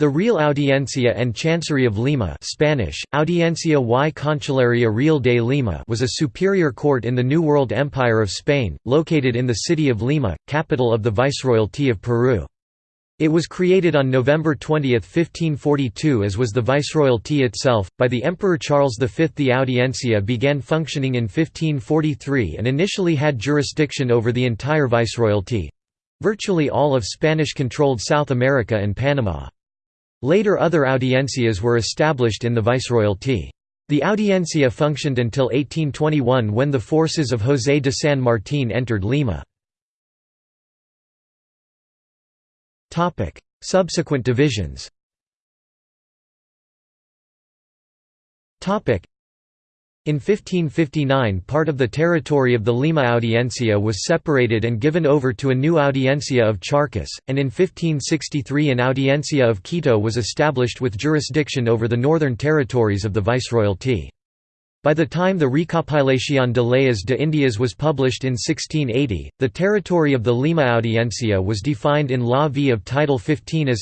The Real Audiencia and Chancery of Lima Spanish, Audiencia y Cancillería Real de Lima was a superior court in the New World Empire of Spain, located in the city of Lima, capital of the Viceroyalty of Peru. It was created on November 20, 1542 as was the Viceroyalty itself, by the Emperor Charles V. The Audiencia began functioning in 1543 and initially had jurisdiction over the entire Viceroyalty—virtually all of Spanish-controlled South America and Panama. Later other audiencias were established in the viceroyalty. The audiencia functioned until 1821 when the forces of José de San Martín entered Lima. Subsequent divisions in 1559 part of the territory of the Lima Audiencia was separated and given over to a new Audiencia of Charcas, and in 1563 an Audiencia of Quito was established with jurisdiction over the northern territories of the Viceroyalty. By the time the Recopilación de Leyes de Indias was published in 1680, the territory of the Lima Audiencia was defined in Law V of Title 15 as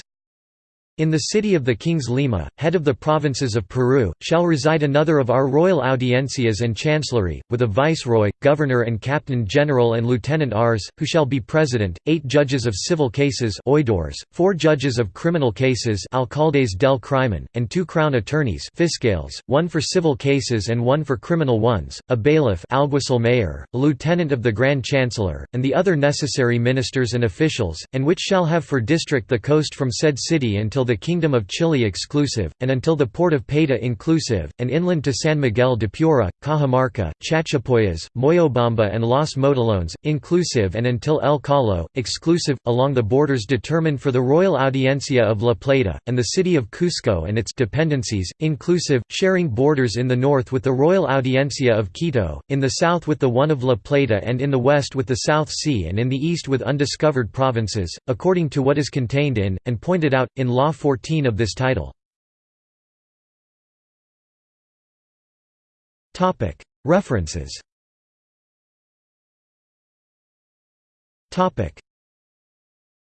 in the city of the King's Lima, head of the provinces of Peru, shall reside another of our royal audiencias and chancellery, with a viceroy, governor and captain general and lieutenant Rs, who shall be president, eight judges of civil cases oidores, four judges of criminal cases alcaldes del crimen, and two crown attorneys fiscales, one for civil cases and one for criminal ones, a bailiff alguacil mayor, a lieutenant of the grand chancellor, and the other necessary ministers and officials, and which shall have for district the coast from said city until until the Kingdom of Chile exclusive, and until the port of Paita inclusive, and inland to San Miguel de Piura, Cajamarca, Chachapoyas, Moyobamba and Los Motilones, inclusive and until El Callao, exclusive, along the borders determined for the Royal Audiencia of La Plata, and the city of Cusco and its dependencies, inclusive, sharing borders in the north with the Royal Audiencia of Quito, in the south with the one of La Plata and in the west with the South Sea and in the east with undiscovered provinces, according to what is contained in, and pointed out, in Law 14 of this title. References